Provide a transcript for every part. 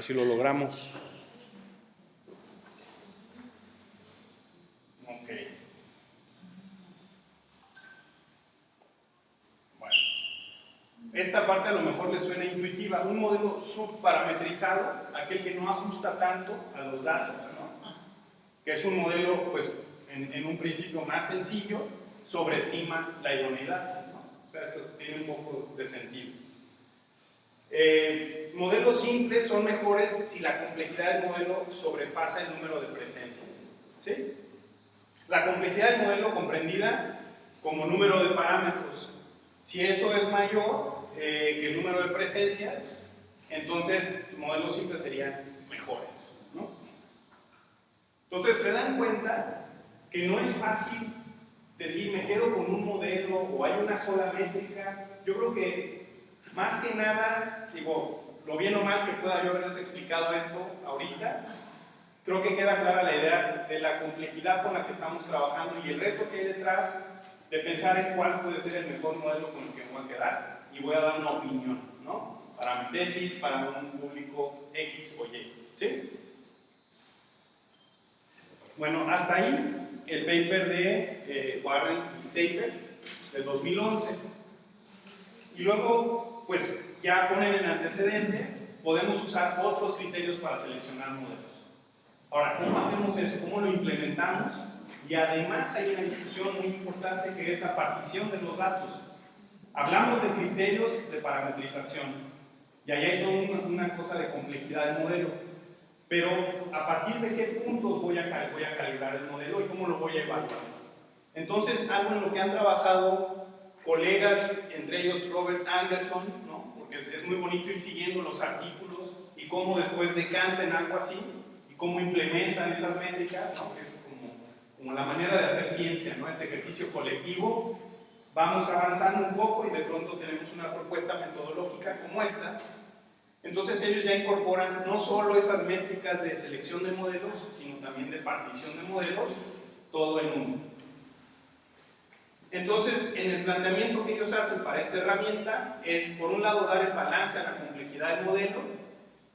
si lo logramos. Ok. Bueno. Esta parte a lo mejor le suena intuitiva. Un modelo subparametrizado, aquel que no ajusta tanto a los datos, ¿no? Que es un modelo, pues, en, un principio más sencillo, sobreestima la idoneidad, ¿no? O sea, eso tiene un poco de sentido. Eh, modelos simples son mejores si la complejidad del modelo sobrepasa el número de presencias. ¿sí? La complejidad del modelo comprendida como número de parámetros. Si eso es mayor eh, que el número de presencias, entonces modelos simples serían mejores. ¿no? Entonces se dan cuenta que no es fácil decir me quedo con un modelo o hay una sola métrica. Yo creo que más que nada, digo, lo bien o mal que pueda yo haberles explicado esto ahorita, creo que queda clara la idea de la complejidad con la que estamos trabajando y el reto que hay detrás de pensar en cuál puede ser el mejor modelo con el que voy a quedar y voy a dar una opinión, ¿no? Para mi tesis, para un público X o Y, ¿sí? Bueno, hasta ahí el paper de eh, Warren y Seifer de 2011. Y luego pues ya ponen en antecedente, podemos usar otros criterios para seleccionar modelos. Ahora, ¿cómo hacemos eso? ¿Cómo lo implementamos? Y además hay una discusión muy importante que es la partición de los datos. Hablamos de criterios de parametrización y ahí hay toda una, cosa de complejidad del modelo. Pero a partir de qué puntos voy a, voy a calibrar el modelo y cómo lo voy a evaluar. Entonces, algo en lo que han trabajado colegas, entre ellos Robert Anderson, ¿no? porque es, muy bonito ir siguiendo los artículos y cómo después decantan algo así y cómo implementan esas métricas, ¿no? que es como, la manera de hacer ciencia, ¿no? este ejercicio colectivo. Vamos avanzando un poco y de pronto tenemos una propuesta metodológica como esta. Entonces ellos ya incorporan no solo esas métricas de selección de modelos, sino también de partición de modelos, todo en uno. Entonces, en el planteamiento que ellos hacen para esta herramienta es, por un lado, dar el balance a la complejidad del modelo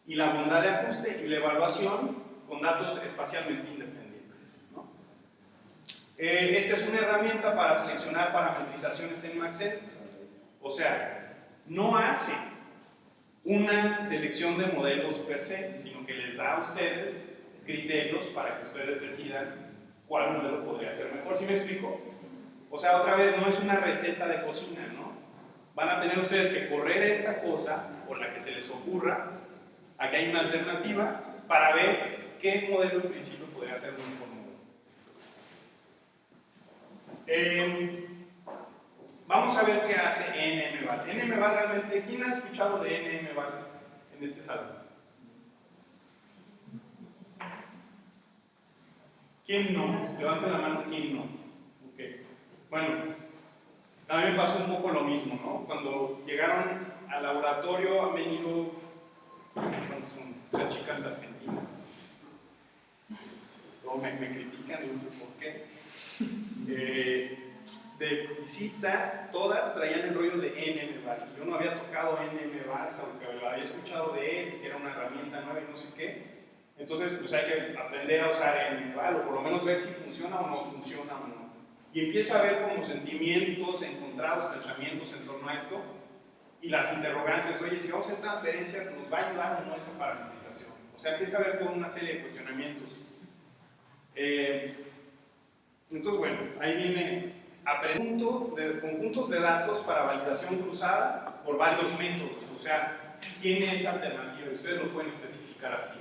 y la bondad de ajuste y la evaluación con datos espacialmente independientes. Eh, esta es una herramienta para seleccionar parametrizaciones en Maxent, o sea, no hace una selección de modelos per se, sino que les da a ustedes criterios para que ustedes decidan cuál modelo podría ser mejor. ¿Sí me explico? O sea, otra vez, no es una receta de cocina, ¿no? Van a tener ustedes que correr esta cosa, por la que se les ocurra, aquí hay una alternativa, para ver qué modelo en principio podría ser un modelo. Eh, vamos a ver qué hace NMVAL. NMVAL realmente, ¿quién ha escuchado de NMVAL en este salón? ¿Quién no? Levanten la mano, ¿quién no? Bueno, a mí me pasó un poco lo mismo, ¿no? Cuando llegaron al laboratorio han venido, tres chicas argentinas, luego me, critican y no sé por qué. Eh, de visita, todas traían el rollo de NMVAR. Yo no había tocado NMVAR, aunque lo había escuchado de él, que era una herramienta nueva y no sé qué. Entonces, pues hay que aprender a usar NMVAR, o por lo menos ver si funciona o no funciona o no y empieza a ver como sentimientos encontrados, pensamientos en torno a esto, y las interrogantes, oye, si vamos a hacer transferencias, ¿nos va a ayudar o no esa parametrización? O sea, empieza a ver toda una serie de cuestionamientos. Eh, entonces, bueno, ahí viene aprendo de conjuntos de datos para validación cruzada por varios métodos, o sea, tiene esa alternativa, ustedes lo pueden especificar así.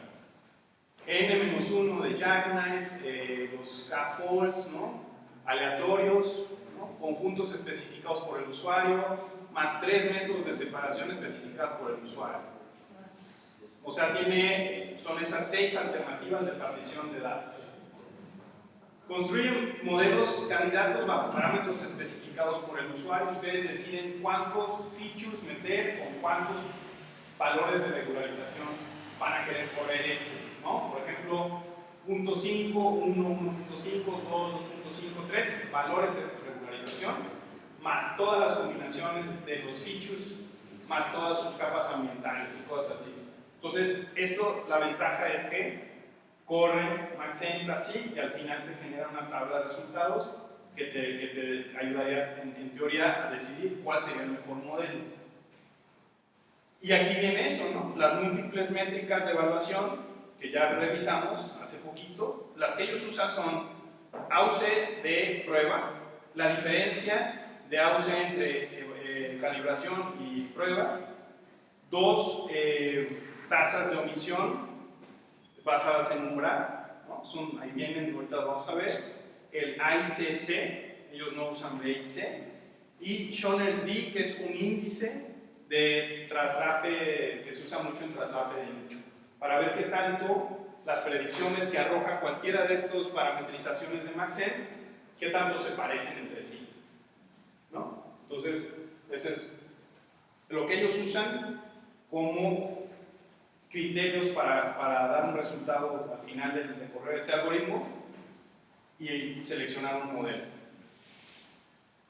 N-1 de Jackknife, eh, los K-Folds, ¿no? Aleatorios, conjuntos especificados por el usuario, más tres métodos de separación especificados por el usuario. O sea, tiene, son esas seis alternativas de partición de datos. Construyen modelos candidatos bajo parámetros especificados por el usuario. Ustedes deciden cuántos features meter o cuántos valores de regularización van a querer correr este. ¿no? Por ejemplo, 0.5, 1, 1.5, 2, 5, 3 valores de regularización, más todas las combinaciones de los features, más todas sus capas ambientales y cosas así. Entonces, esto, la ventaja es que corre Maxent así y al final te genera una tabla de resultados que te, que te ayudaría en, en, teoría a decidir cuál sería el mejor modelo. Y aquí viene eso, ¿no? Las múltiples métricas de evaluación que ya revisamos hace poquito, las que ellos usan son AUC de prueba, la diferencia de AUC entre eh, eh, calibración y prueba, dos eh, tasas de omisión basadas en umbral, ¿no? Son, ahí vienen, ahorita vamos a ver, el AICC, ellos no usan BIC, y Schoner's D, que es un índice de traslape que se usa mucho en traslape de nicho, para ver qué tanto las predicciones que arroja cualquiera de estos parametrizaciones de Maxent, qué tanto se parecen entre sí. ¿no? Entonces, ese es lo que ellos usan como criterios para, para dar un resultado al final de, de correr este algoritmo y seleccionar un modelo.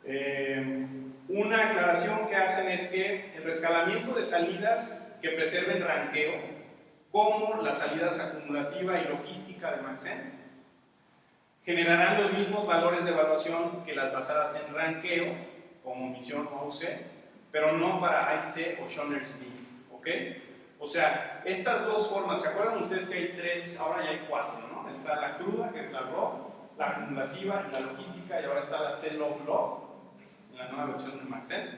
Eh, una aclaración que hacen es que el rescalamiento de salidas que preserven ranqueo, como las salidas acumulativa y logística de Maxent, generarán los mismos valores de evaluación que las basadas en ranqueo, como misión o pero no para AIC o Schoner's. ¿ok? O sea, estas dos formas, ¿se acuerdan ustedes que hay tres, ahora ya hay cuatro, ¿no? Está la cruda, que es la RAW, la acumulativa y la logística, y ahora está la C-Log-Log, en la nueva versión de Maxent.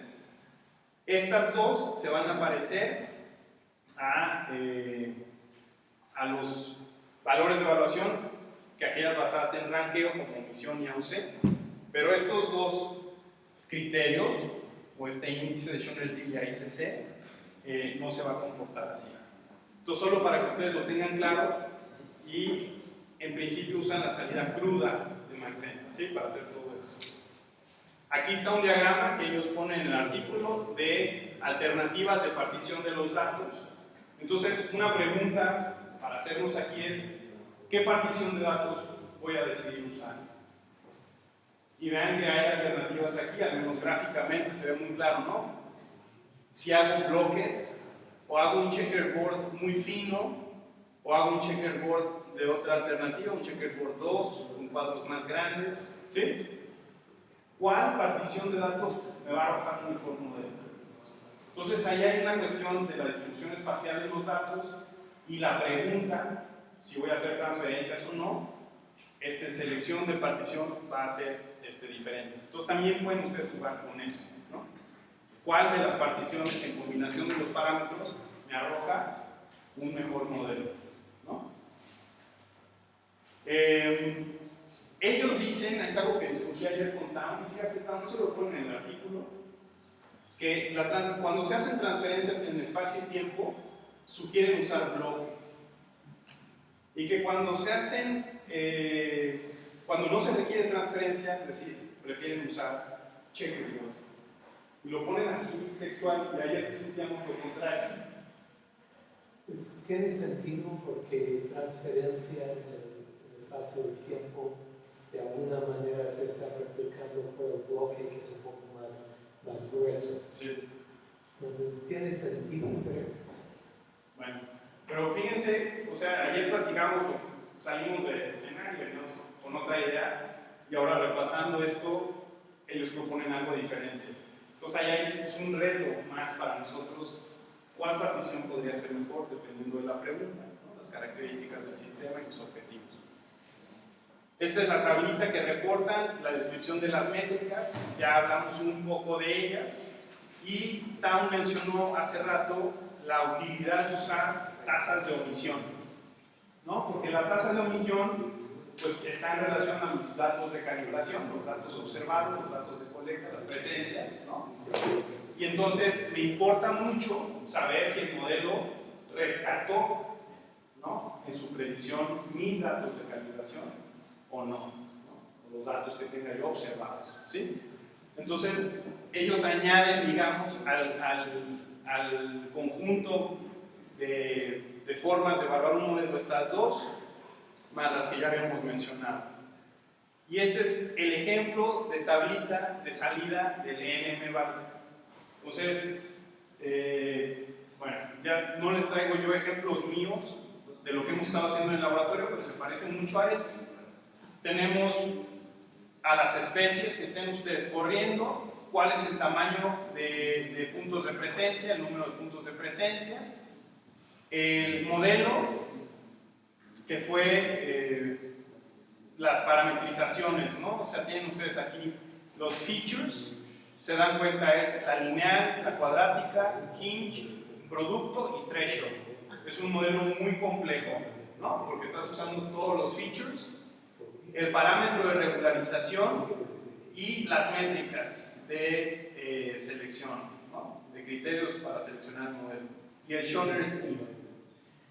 Estas dos se van a parecer a, eh, a los valores de evaluación que aquellas basadas en ranqueo como misión y AUC, pero estos dos criterios, o este índice de Schoner's y ICC, eh, no se va a comportar así. Entonces, solo para que ustedes lo tengan claro, y en principio usan la salida cruda de Maxent. Para hacer todo esto. Aquí está un diagrama que ellos ponen en el artículo de alternativas de partición de los datos. Entonces, una pregunta para hacernos aquí es, ¿qué partición de datos voy a decidir usar? Y vean que hay alternativas aquí, al menos gráficamente se ve muy claro, ¿no? Si hago bloques, o hago un checkerboard muy fino, o hago un checkerboard de otra alternativa, un checkerboard 2, con cuadros más grandes, ¿sí? ¿Cuál partición de datos me va a arrojar un mejor modelo? Entonces ahí hay una cuestión de la distribución espacial de los datos y la pregunta, si voy a hacer transferencias o no, esta selección de partición va a ser este, diferente. Entonces también pueden ustedes jugar con eso. ¿no? ¿Cuál de las particiones en combinación de los parámetros me arroja un mejor modelo? ¿no? Eh, ellos dicen, es algo que discutí ayer con Tam, fíjate, Tam se lo ponen en el artículo, que la cuando se hacen transferencias en espacio y tiempo, sugieren usar bloque. Y que cuando se hacen, eh, cuando no se requiere transferencia, es decir, prefieren usar checkerboard. Y lo ponen así textual, y ayer discutíamos lo contrario. Pues tiene sentido porque transferencia en el espacio y tiempo de alguna manera se está replicando por el bloque que es un poco más, más grueso. Sí. Entonces tiene sentido, pero... Bueno, pero fíjense, o sea, ayer platicamos, salimos del escenario con otra idea y ahora repasando esto, ellos proponen algo diferente. Entonces ahí hay pues, un reto más para nosotros, cuál partición podría ser mejor dependiendo de la pregunta, ¿no? las características del sistema y los objetivos. Esta es la tablita que reportan la descripción de las métricas, ya hablamos un poco de ellas y Tam mencionó hace rato la utilidad de usar tasas de omisión, ¿no? porque la tasa de omisión pues, está en relación a los datos de calibración, los datos observados, los datos de colecta, las presencias, ¿no? y entonces me importa mucho saber si el modelo rescató ¿no? en su predicción mis datos de calibración o no, ¿no? los datos que tenga yo observados. ¿sí? Entonces, ellos añaden, digamos, al, al conjunto de, de, formas de evaluar un modelo estas dos, más las que ya habíamos mencionado. Y este es el ejemplo de tablita de salida del NM value. Entonces, eh, Bueno, ya no les traigo yo ejemplos míos de lo que hemos estado haciendo en el laboratorio, pero se parecen mucho a esto. Tenemos a las especies que estén ustedes corriendo, cuál es el tamaño de, puntos de presencia, el número de puntos de presencia, el modelo que fue eh, las parametrizaciones, ¿no? O sea, tienen ustedes aquí los features, se dan cuenta es la lineal, la cuadrática, hinge, producto y threshold. Es un modelo muy complejo, ¿no? Porque estás usando todos los features, el parámetro de regularización y las métricas de eh, selección, ¿no? De criterios para seleccionar el modelo. Y el Schoner.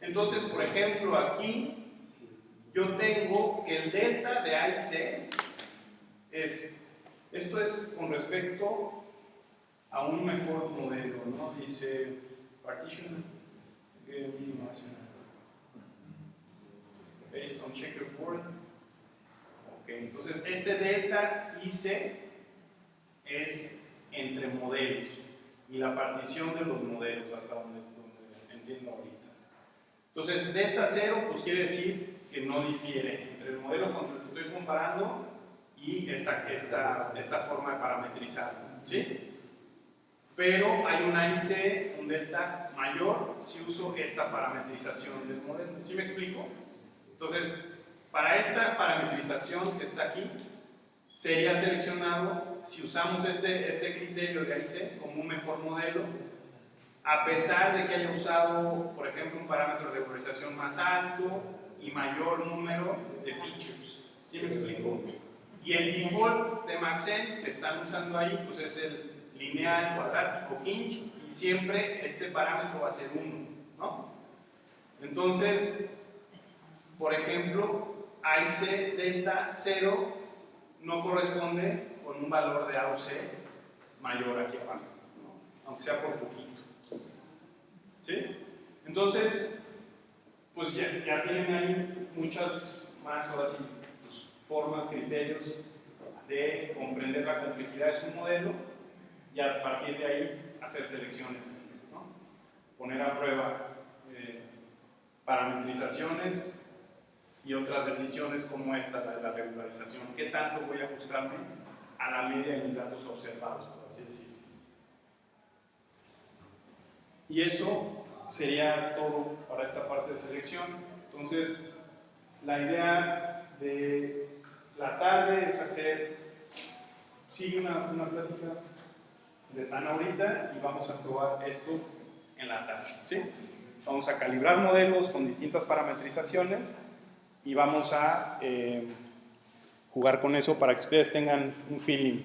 Entonces, por ejemplo, aquí yo tengo que el delta de A y C es, esto es con respecto a un mejor modelo, ¿no? Dice partition based on checkerboard. Ok, entonces este delta IC es entre modelos y la partición de los modelos hasta donde, donde entiendo ahorita. Entonces, delta 0 pues quiere decir que no difiere entre el modelo con el que estoy comparando y esta, esta, esta forma de parametrizar, ¿sí? Pero hay un IC, un delta mayor, si uso esta parametrización del modelo, ¿sí me explico? Entonces, para esta parametrización que está aquí, sería seleccionado, si usamos este, este criterio de IC como un mejor modelo, a pesar de que haya usado, por ejemplo, un parámetro de regularización más alto y mayor número de features. ¿Sí me explico? Y el default de Maxent que están usando ahí, pues es el lineal, cuadrático, hinge, y siempre este parámetro va a ser 1, ¿no? Entonces, por ejemplo, AIC delta 0 no corresponde con un valor de A o C mayor aquí abajo, ¿no? aunque sea por poquito. ¿Sí? Entonces, pues ya, ya, tienen ahí muchas más, ahora sí, pues, formas, criterios de comprender la complejidad de su modelo y a partir de ahí hacer selecciones, ¿no? poner a prueba eh, parametrizaciones y otras decisiones como esta, la de la regularización. ¿Qué tanto voy a ajustarme a la media de mis datos observados, por así decirlo? Y eso sería todo para esta parte de selección. Entonces, la idea de la tarde es hacer, sí, una, una plática de tan ahorita y vamos a probar esto en la tarde. ¿sí? Vamos a calibrar modelos con distintas parametrizaciones y vamos a eh, jugar con eso para que ustedes tengan un feeling.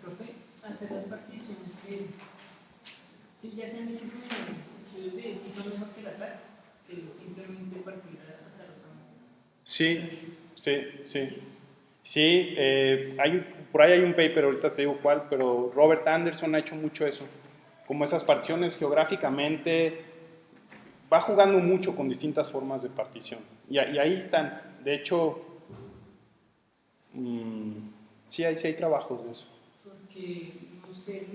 Profe, hacer las particiones que sí ya se han hecho estudios de si son mejor que el azar, que simplemente partir azarosamente. Sí, sí, sí. Sí, eh, hay, por ahí hay un paper, ahorita te digo cuál, pero Robert Anderson ha hecho mucho eso. Como esas particiones geográficamente, va jugando mucho con distintas formas de partición. Y, y ahí están. De hecho, mmm, sí, hay, sí hay trabajos de eso. Porque, no sé,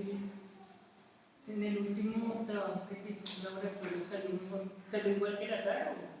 en el último trabajo que se hizo laboratorio salió, salió igual que el azar. ¿o?